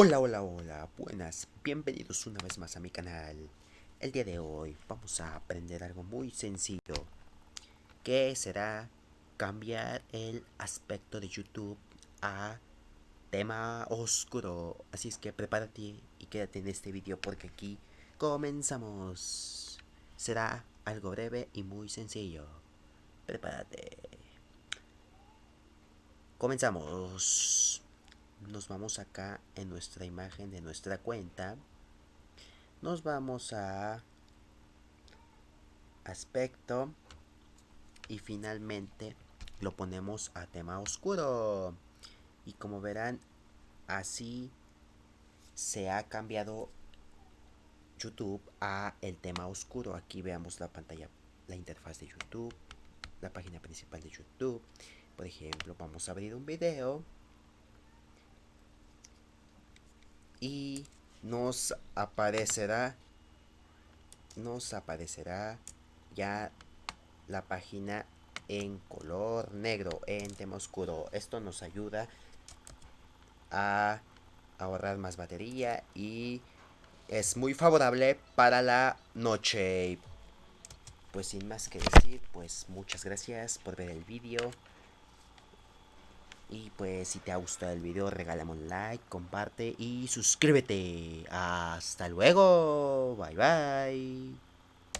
Hola, hola, hola, buenas, bienvenidos una vez más a mi canal. El día de hoy vamos a aprender algo muy sencillo, que será cambiar el aspecto de YouTube a tema oscuro. Así es que prepárate y quédate en este video porque aquí comenzamos. Será algo breve y muy sencillo. Prepárate. Comenzamos nos vamos acá en nuestra imagen de nuestra cuenta nos vamos a aspecto y finalmente lo ponemos a tema oscuro. Y como verán así se ha cambiado YouTube a el tema oscuro. Aquí veamos la pantalla la interfaz de YouTube la página principal de YouTube. Por ejemplo vamos a abrir un video y nos aparecerá nos aparecerá ya la página en color negro en tema oscuro. Esto nos ayuda a ahorrar más batería y es muy favorable para la noche. Pues sin más que decir pues muchas gracias por ver el vídeo y pues si te ha gustado el video regálame un like, comparte y suscríbete. Hasta luego. Bye bye.